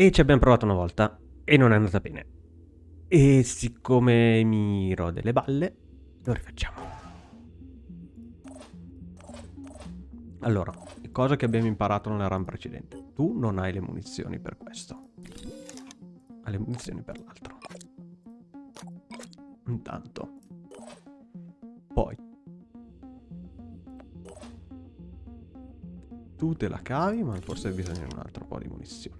E ci abbiamo provato una volta e non è andata bene. E siccome mi rode le balle, lo rifacciamo. Allora, cosa che abbiamo imparato nella run precedente. Tu non hai le munizioni per questo. Hai le munizioni per l'altro. Intanto. Poi. Tu te la cavi, ma forse bisogna un altro po' di munizioni.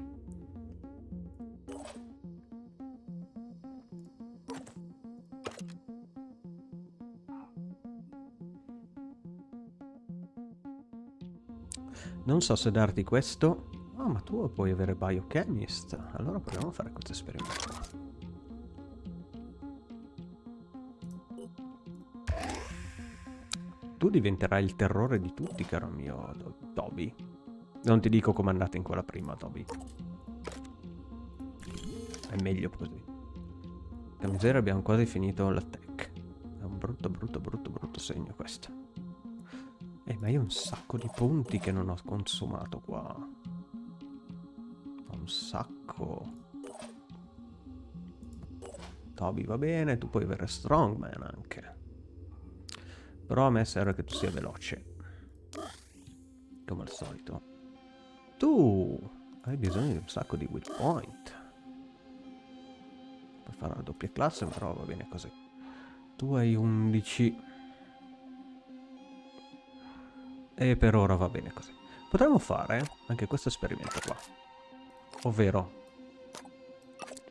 Non so se darti questo. Ah, oh, ma tu puoi avere Biochemist. Allora proviamo a fare questo esperimento. Tu diventerai il terrore di tutti, caro mio Toby. Non ti dico come andate in quella prima, Toby. È meglio così. La miseria abbiamo quasi finito l'attack. È un brutto, brutto, brutto, brutto segno questo. Eh, ma io ho un sacco di punti che non ho consumato qua. Un sacco. Toby va bene, tu puoi avere Strongman anche. Però a me serve che tu sia veloce. Come al solito. Tu hai bisogno di un sacco di will point. Per fare la doppia classe, però va bene così. Tu hai 11... E per ora va bene così. Potremmo fare anche questo esperimento qua. Ovvero,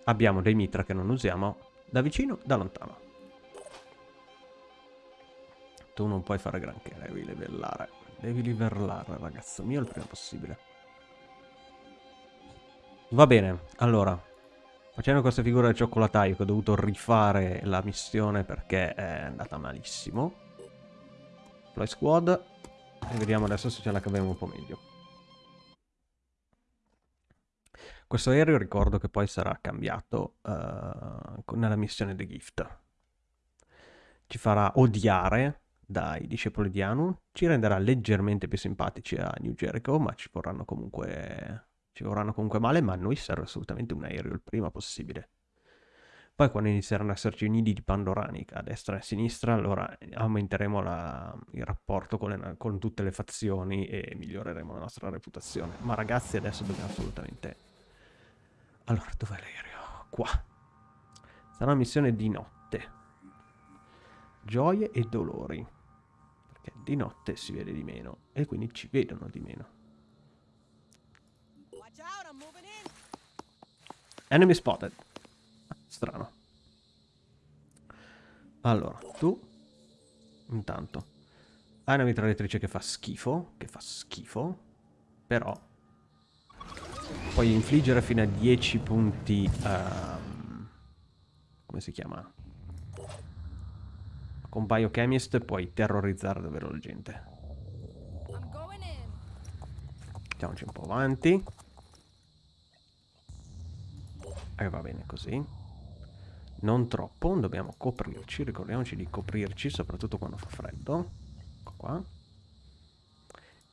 abbiamo dei mitra che non usiamo da vicino, da lontano. Tu non puoi fare granché, devi livellare. Devi livellare, ragazzo mio, il prima possibile. Va bene, allora. Facendo questa figura del cioccolataio che ho dovuto rifare la missione perché è andata malissimo. Fly Squad e vediamo adesso se ce la caviamo un po' meglio. Questo aereo ricordo che poi sarà cambiato uh, nella missione The Gift. Ci farà odiare dai discepoli di Anu, ci renderà leggermente più simpatici a New Jericho, ma ci vorranno comunque, ci vorranno comunque male, ma a noi serve assolutamente un aereo il prima possibile. Poi quando inizieranno ad esserci nidi di Pandoranica a destra e a sinistra, allora aumenteremo la, il rapporto con, le, con, tutte le fazioni e miglioreremo la nostra reputazione. Ma ragazzi adesso dobbiamo assolutamente... Allora, dov'è l'aereo? Qua. Sarà una missione di notte. Gioie e dolori. Perché di notte si vede di meno e quindi ci vedono di meno. Enemy spotted. Strano. Allora, tu intanto hai una mitragliatrice che fa schifo, che fa schifo, però puoi infliggere fino a 10 punti, um, come si chiama? Con Biochemist puoi terrorizzare davvero la gente. Mettiamoci un po' avanti. E va bene così non troppo, dobbiamo coprirci, ricordiamoci di coprirci, soprattutto quando fa freddo. Ecco qua.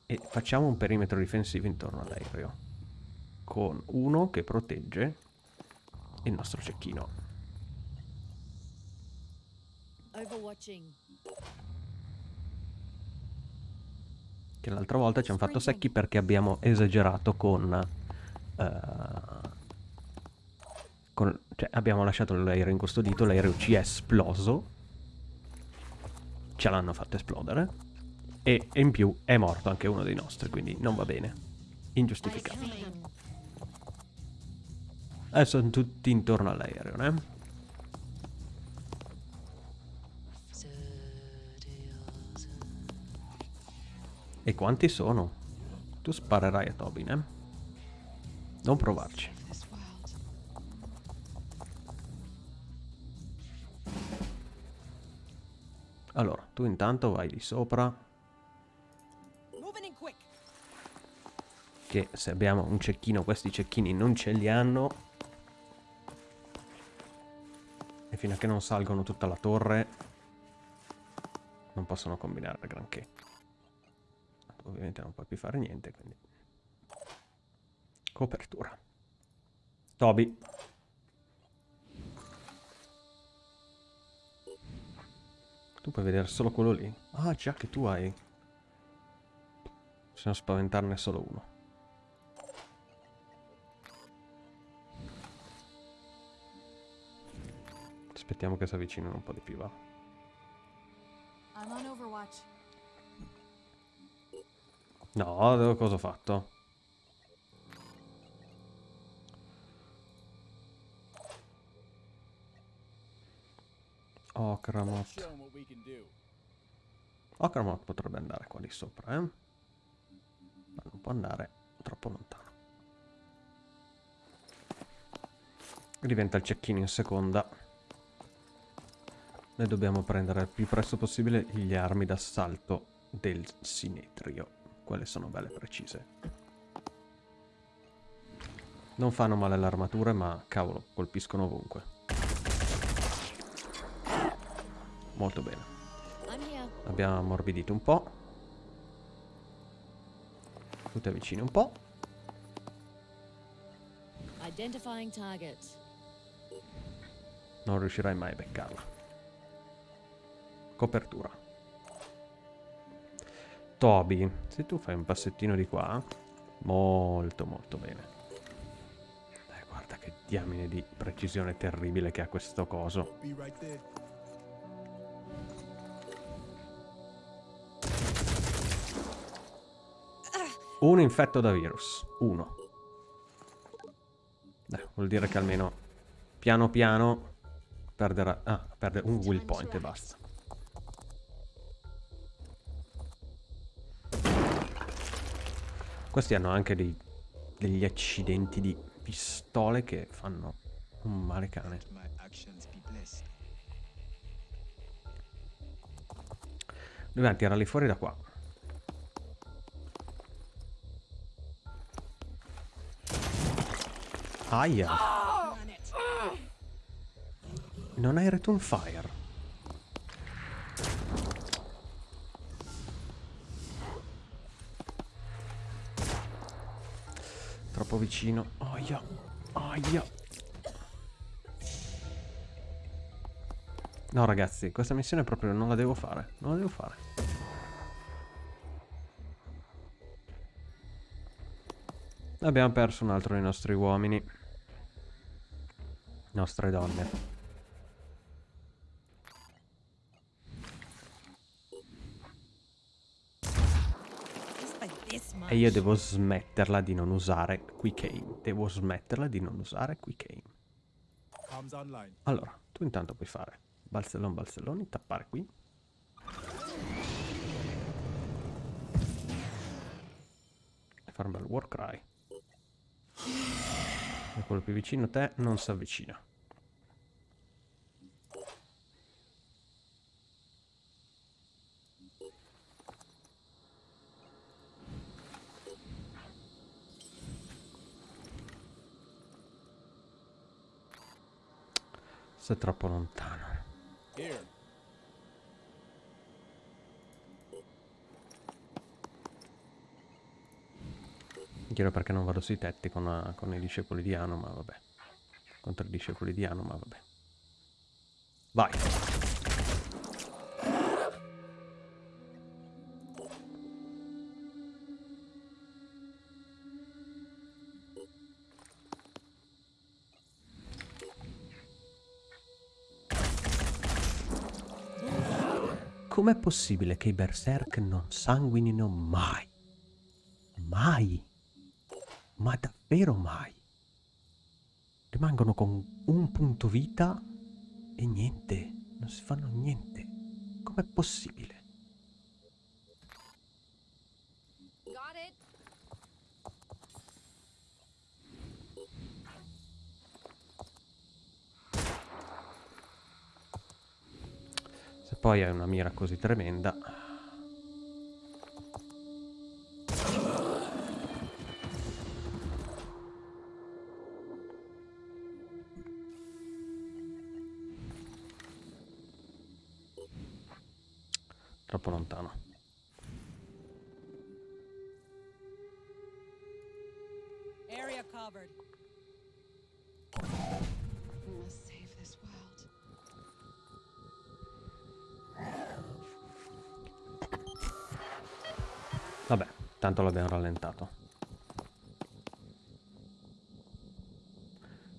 E facciamo un perimetro difensivo intorno all'aereo, con uno che protegge il nostro cecchino. Che l'altra volta ci hanno fatto secchi perché abbiamo esagerato con... Uh, con, cioè, abbiamo lasciato l'aereo incustodito, l'aereo ci è esploso. Ce l'hanno fatto esplodere. E, in più è morto anche uno dei nostri, quindi non va bene. Ingiustificato. Adesso sono tutti intorno all'aereo, eh? E quanti sono? Tu sparerai a Tobin, eh? Non provarci. Allora, tu intanto vai di sopra. Che se abbiamo un cecchino, questi cecchini non ce li hanno. E fino a che non salgono tutta la torre, non possono combinare granché. Ovviamente non puoi più fare niente, quindi... Copertura. Toby. Tu puoi vedere solo quello lì. Ah, già che tu hai... Possiamo spaventarne solo uno. Aspettiamo che si avvicinino un po' di più, va. No, cosa ho fatto? Do. Okramot potrebbe andare qua di sopra, eh? Ma non può andare troppo lontano. Diventa il cecchino in seconda. Noi dobbiamo prendere il più presto possibile gli armi d'assalto del Sinetrio. Quelle sono belle precise. Non fanno male alle armature, ma cavolo, colpiscono ovunque. Molto bene. Abbiamo ammorbidito un po'. Tu ti avvicini un po'. Identifying target. Non riuscirai mai a beccarla. Copertura. Toby, se tu fai un passettino di qua, molto molto bene. Dai, guarda che diamine di precisione terribile che ha questo coso. Un infetto da virus. Uno. Dai, vuol dire che almeno piano piano perderà... Ah, perde un will point e basta. Questi hanno anche dei- degli accidenti di pistole che fanno un male cane. Dobbiamo tirarli fuori da qua. Aia. Non hai return fire. Troppo vicino. Aia. Aia. No ragazzi, questa missione proprio non la devo fare. Non la devo fare. Abbiamo perso un altro dei nostri uomini. Nostre donne. E io devo smetterla di non usare Quick Aim. Devo smetterla di non usare Quick Aim. Allora, tu intanto puoi fare balzellon balzelloni, tappare qui. E fare un bel war cry. E quello più vicino a te non si avvicina. Sei troppo lontano. Here. Chiedo perché non vado sui tetti con, eh, con i discepoli di Ano, ma vabbè. Contro i discepoli di Ano, ma vabbè. Vai. Com'è possibile che i berserk non sanguinino mai? Mai. Ma davvero mai. Rimangono con un punto vita e niente. Non si fanno niente. Com'è possibile? Se poi hai una mira così tremenda... Troppo lontano. Area covered. Vabbè, tanto l'abbiamo rallentato.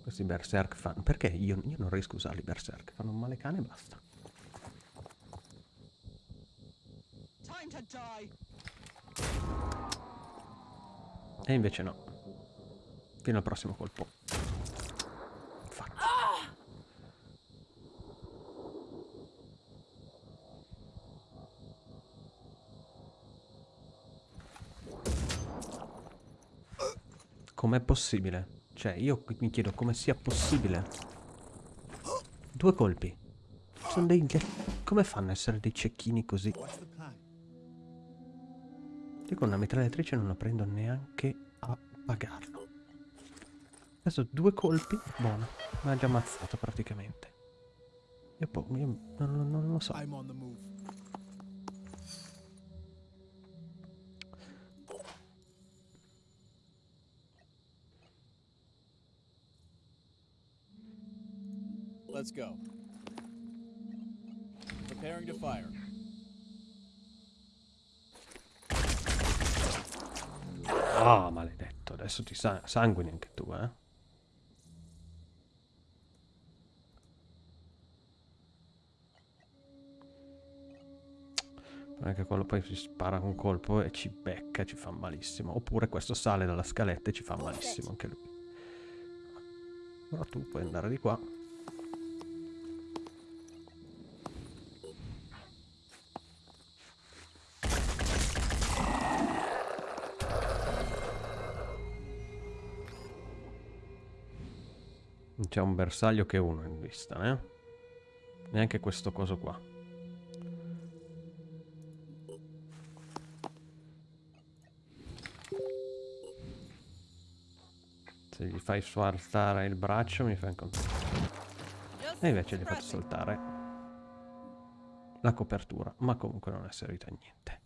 Questi berserk fanno... Perché io, io non riesco a usarli berserk? Fanno un male cane e basta. E invece no. Fino al prossimo colpo. Infatti. Com'è possibile? Cioè, io mi chiedo come sia possibile. Due colpi. Sono dei... Come fanno a essere dei cecchini così? Io con una mitragliatrice non la prendo neanche a pagarlo. Adesso due colpi, buono. Mi ha già ammazzato praticamente. Io, po- io non, non lo so. I'm on the move. Let's go. Preparing to fire. Ah, maledetto. Adesso ti sa- sanguini anche tu, eh. Non è che quello poi si spara un colpo e ci becca, ci fa malissimo. Oppure questo sale dalla scaletta e ci fa malissimo anche lui. Però tu puoi andare di qua. C'è un bersaglio che uno in vista, eh? Neanche questo coso qua. Se gli fai saltare il braccio mi fai incontrare. E invece gli fatto saltare la copertura, ma comunque non è servito a niente.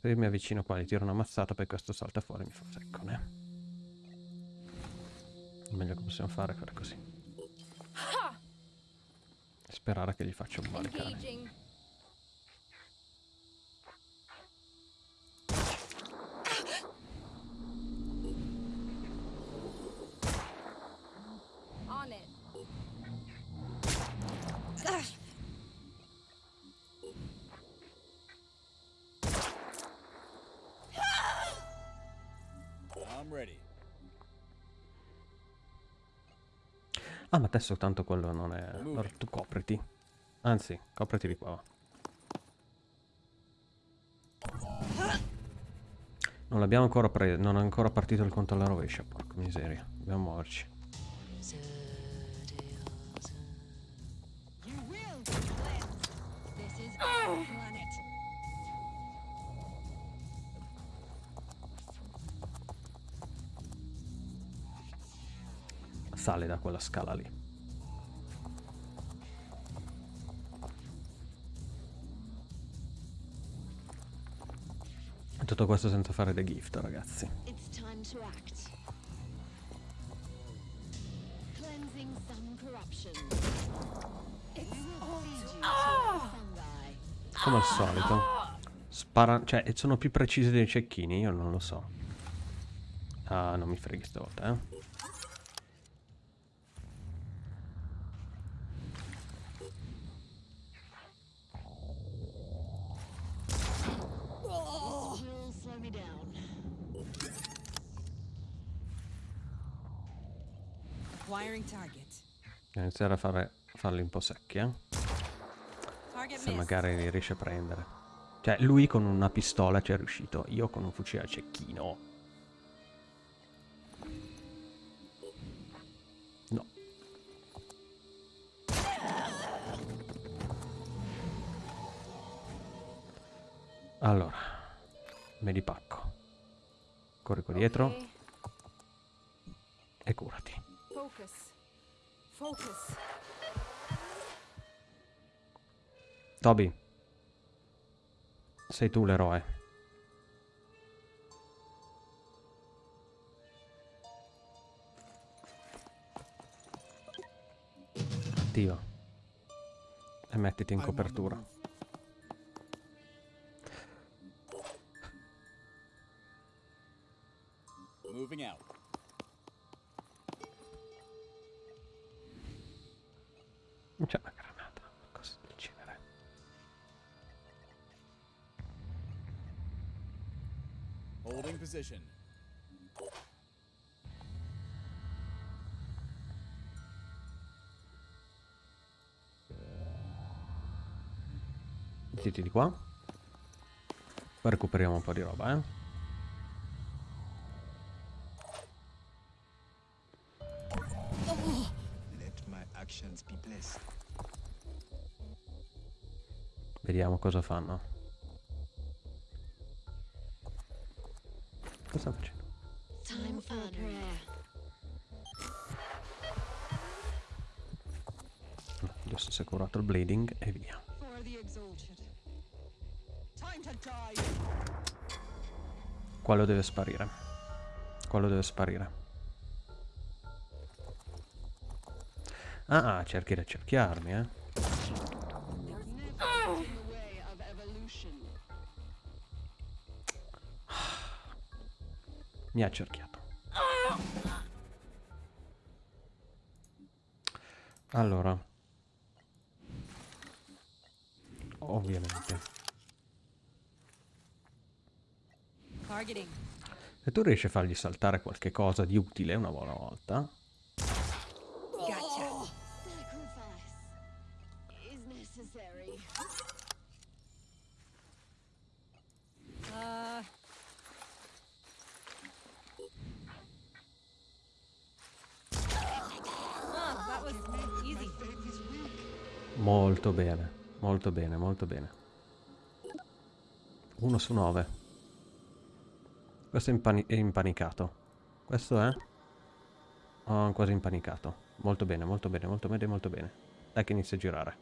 Se mi avvicino qua, gli tiro una mazzata, poi questo salta fuori mi fa secco, né? Il meglio che possiamo fare è fare così. Sperare che gli faccia un male cane. Ah, ma adesso tanto quello non è... Allora tu copriti. Anzi, copriti di qua. va. Non l'abbiamo ancora preso, non è ancora partito il conto alla rovescia, porca miseria. Dobbiamo muoverci. Sale da quella scala lì. E Tutto questo senza fare the gift, ragazzi. Come al solito. Spara... Cioè, e sono più precisi dei cecchini, io non lo so. Ah, non mi freghi stavolta, eh. Iniziare a fare, farli un po' secchi, eh. Se magari li riesce a prendere. Cioè, lui con una pistola ci è riuscito. Io con un fucile a cecchino. No. Allora. Me li pacco. Corri qua dietro e curati. Focus. Focus. Toby. Sei tu l'eroe. Dio. E mettiti in copertura. Moving out. C'è una granata, cosa del genere. Holding position. Mettiti di qua. Poi recuperiamo un po' di roba, eh. Vediamo cosa fanno. Cosa stanno facendo? Time for a prayer. No, Adesso si è curato il bleeding e via. Quello deve sparire. Quello deve sparire. Ah, ah, cerchi di cerchiarmi, eh. Mi ha cerchiato. Allora. Ovviamente. Se tu riesci a fargli saltare qualche cosa di utile una buona volta, molto bene, molto bene, molto bene. Uno su nove. Questo è, impani- è impanicato. Questo è? Oh, quasi impanicato. Molto bene, molto bene, molto bene, molto bene. Dai che inizia a girare.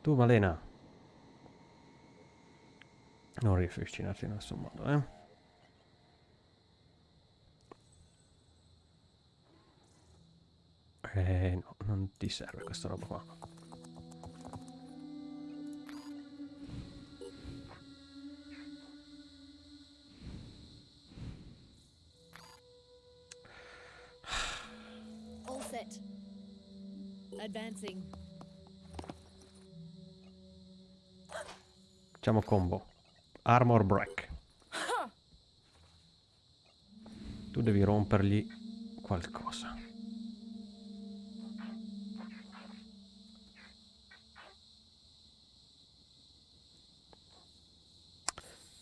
Tu, Malena. Non riesci a avvicinarti in nessun modo, eh? Eh, no, non ti serve questa roba qua. Advancing. Facciamo combo. Armor break. Tu devi rompergli qualcosa.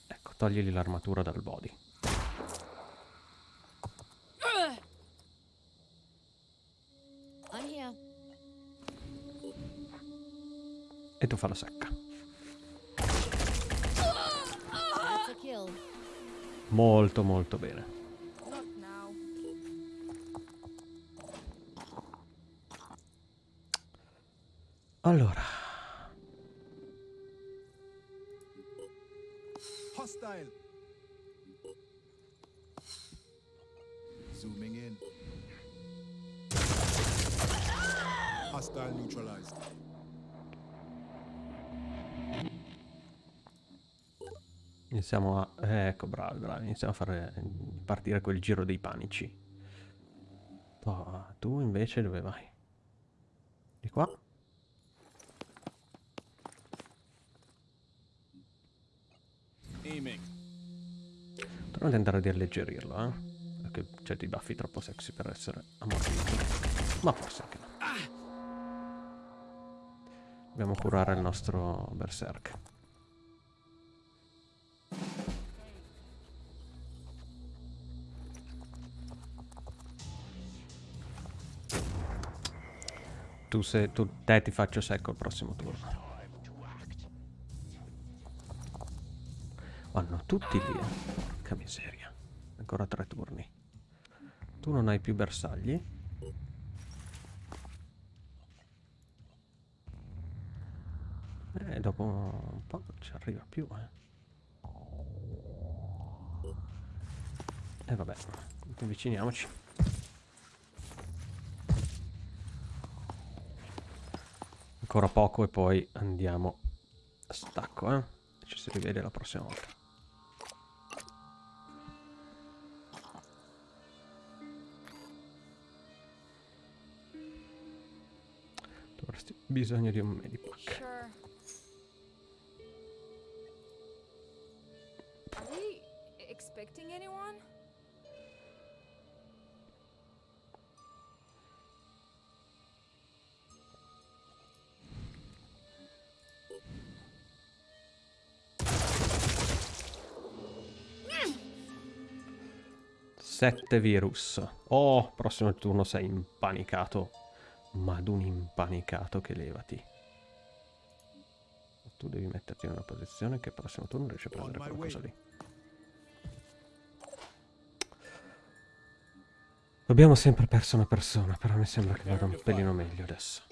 Ecco, togligli l'armatura dal body. E tu fa la secca. Molto molto bene. Allora, Hostile. Zooming in. Hostile neutralized. Iniziamo a... eh, ecco, bravi, bravi. Iniziamo a fare partire quel giro dei panici. Oh, tu invece dove vai? Di qua? Aiming. Dovremmo tentare di alleggerirlo, eh? Perché c'è dei baffi troppo sexy per essere ammortiti. Ma forse anche no. Dobbiamo curare il nostro berserk. Tu, se, tu te ti faccio secco il prossimo turno. Vanno tutti lì. eh. Che miseria. Ancora tre turni. Tu non hai più bersagli. E dopo un po' non ci arriva più, eh. E vabbè, avviciniamoci. Ancora poco e poi andiamo a stacco, eh. Ci si rivede la prossima volta. Dovresti bisogno di un medipack. Sure. Are they expecting anyone? Sette virus. Oh, prossimo turno sei impanicato. Ma ad un impanicato che levati. Tu devi metterti in una posizione che il prossimo turno riesci a prendere qualcosa lì. Abbiamo sempre perso una persona, però mi sembra che vada un pelino meglio adesso.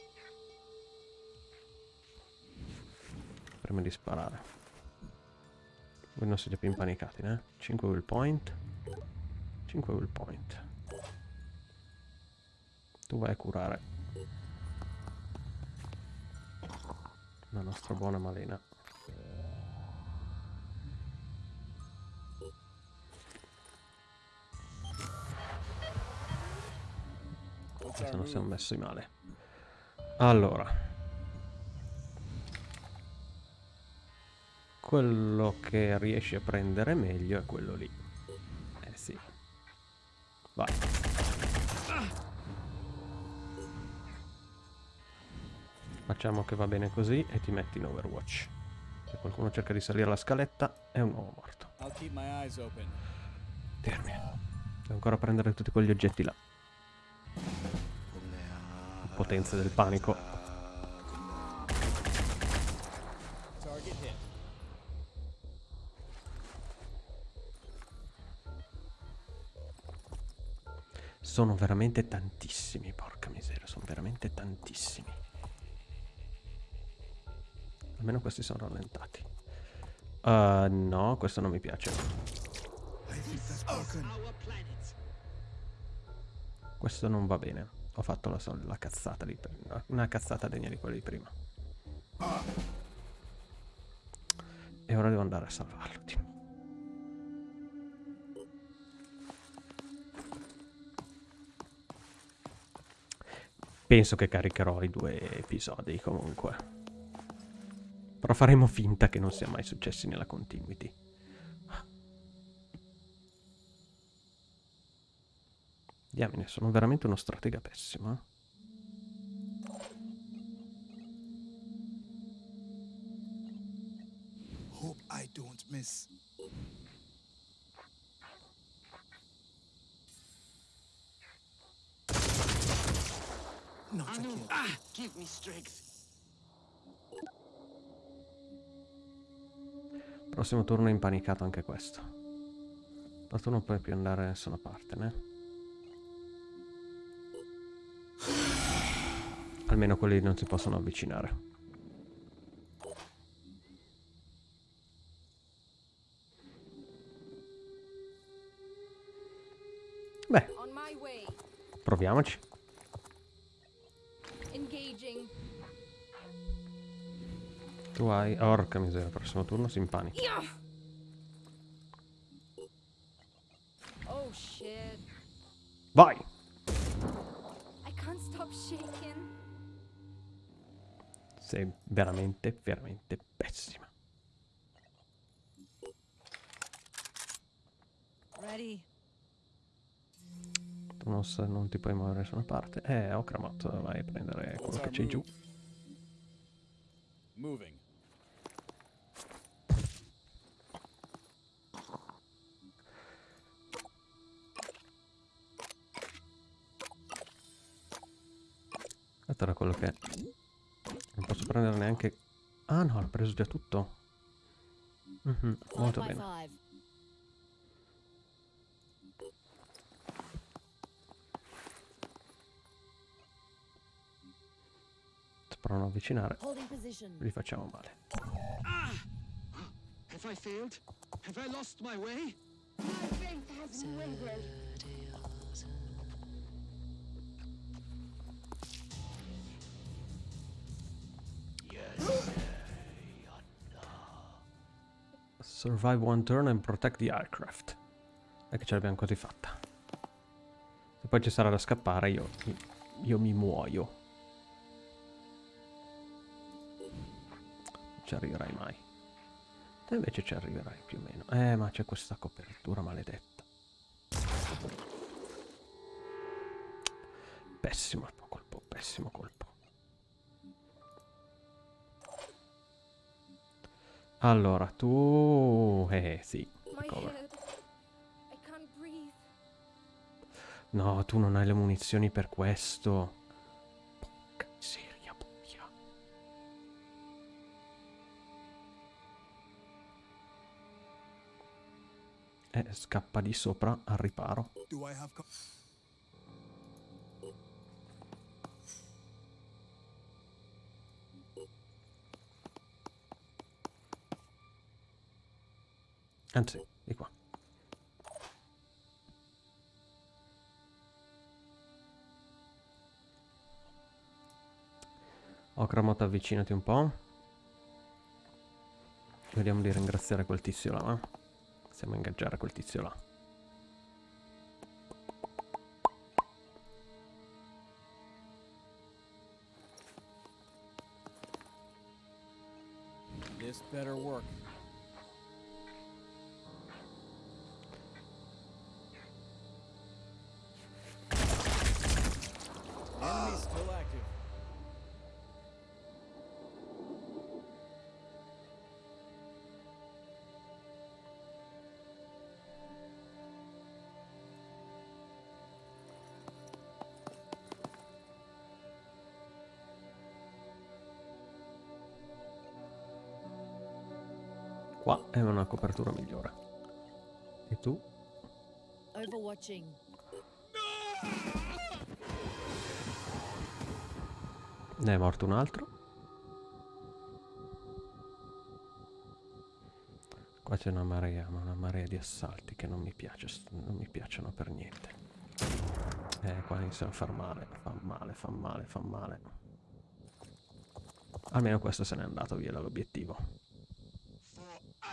Prima di sparare. Voi non siete più impanicati, né? 5 will point. 5 will point. Tu vai a curare. La nostra buona Malena. Se non siamo messi male. Allora. Quello che riesci a prendere meglio è quello lì. Eh sì. Vai. Facciamo che va bene così e ti metti in Overwatch. Se qualcuno cerca di salire la scaletta è un uomo morto. Termine. Devo ancora prendere tutti quegli oggetti là. Potenze del panico. Sono veramente tantissimi, porca miseria, sono veramente tantissimi. Almeno questi sono rallentati. Uh, no, questo non mi piace. Questo non va bene. Ho fatto la, la cazzata di prima. Una cazzata degna di quella di prima. E ora devo andare a salvarlo. di Penso che caricherò i due episodi comunque. Però faremo finta che non sia mai successi nella continuity. Diamine, sono veramente uno stratega pessimo. eh. Hope I don't miss. Prossimo turno è impanicato anche questo. Ma tu non puoi più andare da nessuna parte, né? Almeno quelli non si possono avvicinare. Beh, proviamoci. Tu hai... Orca miseria, prossimo turno si impanica. Yeah. Oh shit. Vai! I can't stop shaking. Sei veramente, veramente pessima. Ready. Tu non, sa- non ti puoi muovere da nessuna parte. Eh, Okramot, vai a prendere quello che c'è giù. Moving. Questo era quello che... Non posso prendere neanche... Ah no, ho preso già tutto. Mhm, Five molto bene. provano a avvicinare, li facciamo male. Have I failed? Have I lost my way? My faith has wavered. Survive one turn and protect the aircraft. E che ce l'abbiamo quasi fatta. Se poi ci sarà da scappare, io, io mi muoio. ci arriverai mai. Te invece ci arriverai più o meno. Eh, ma c'è questa copertura maledetta. Pessimo colpo, pessimo colpo. Allora, tu... Eh, sì. I can't breathe. No, tu non hai le munizioni per questo. Porca miseria, boia. Eh, scappa di sopra al riparo. Anzi, di qua. Okramot, avvicinati un po'. Vediamo di ringraziare quel tizio là, va? Possiamo ingaggiare quel tizio là. This better work. Qua è una copertura migliore. E tu? Overwatching. Ne è morto un altro. Qua c'è una marea, ma una marea di assalti che non mi piace, non mi piacciono per niente. Eh, qua iniziano a far male, fa male, fa male, fa male. Almeno questo se n'è andato via dall'obiettivo.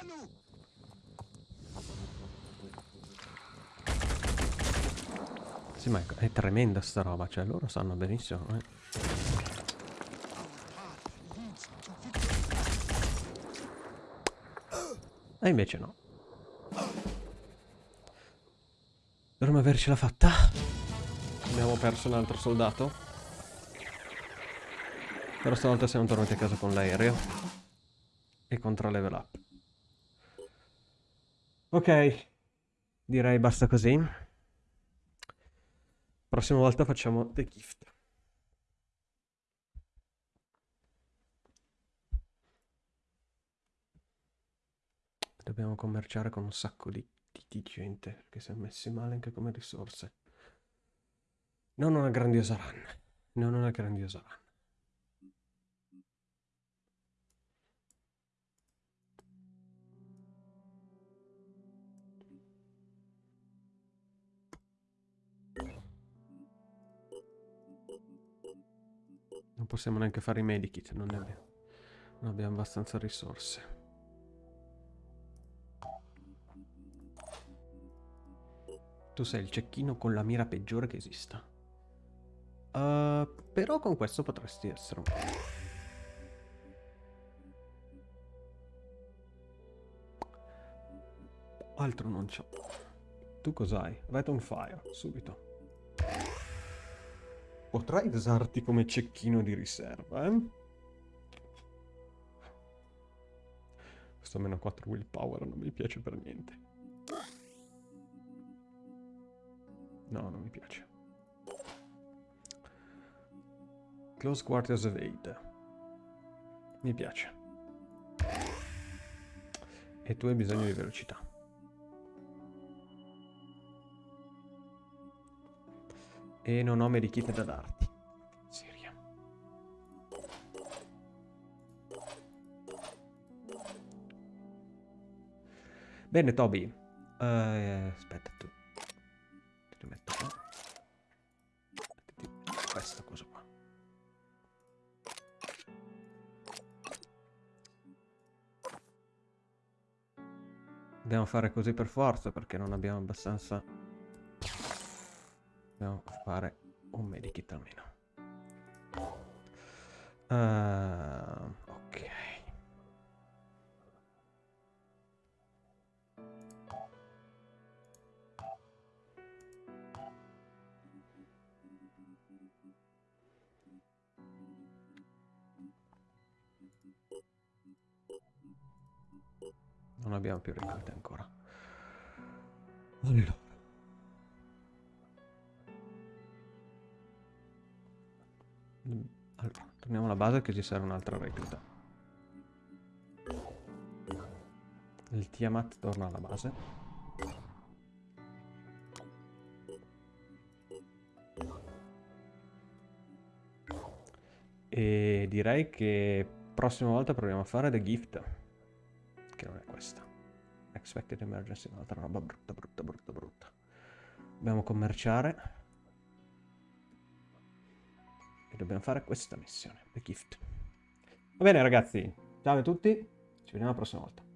For Anu? Sì, ma è, tremenda sta roba, cioè loro sanno benissimo, eh. E invece no. Dovremmo avercela fatta. Abbiamo perso un altro soldato. Però stavolta siamo tornati a casa con l'aereo. E contra level up. Ok. Direi basta così. Prossima volta facciamo The Gift. Dobbiamo commerciare con un sacco di, di- di gente, perché si è messi male anche come risorse. Non una grandiosa run. Non una grandiosa run. Possiamo neanche fare i medikit, non ne abbiamo. Non abbiamo abbastanza risorse. Tu sei il cecchino con la mira peggiore che esista. Uh, però con questo potresti essere un... Altro non c'ho. Tu cos'hai? Red on fire, subito. Potrai usarti come cecchino di riserva, eh? Questo meno 4 willpower non mi piace per niente. No, non mi piace. Close Quarters Evade. Mi piace. E tu hai bisogno di velocità. E non ho medikit da darti. Siria. Bene, Toby. Eh, aspetta, tu. Te li metto qua. Questa cosa qua. Dobbiamo fare così per forza perché non abbiamo abbastanza dobbiamo fare un medikit almeno. Uh, ok. Non abbiamo più ricolte ancora. Allora. Base che ci serve un'altra recluta. Il Tiamat torna alla base. E direi che prossima volta proviamo a fare The Gift. Che non è questa. Expected Emergency, un'altra roba brutta, brutta, brutta, brutta. Dobbiamo commerciare. Dobbiamo fare questa missione, The Gift. Va bene ragazzi, ciao a tutti, ci vediamo la prossima volta.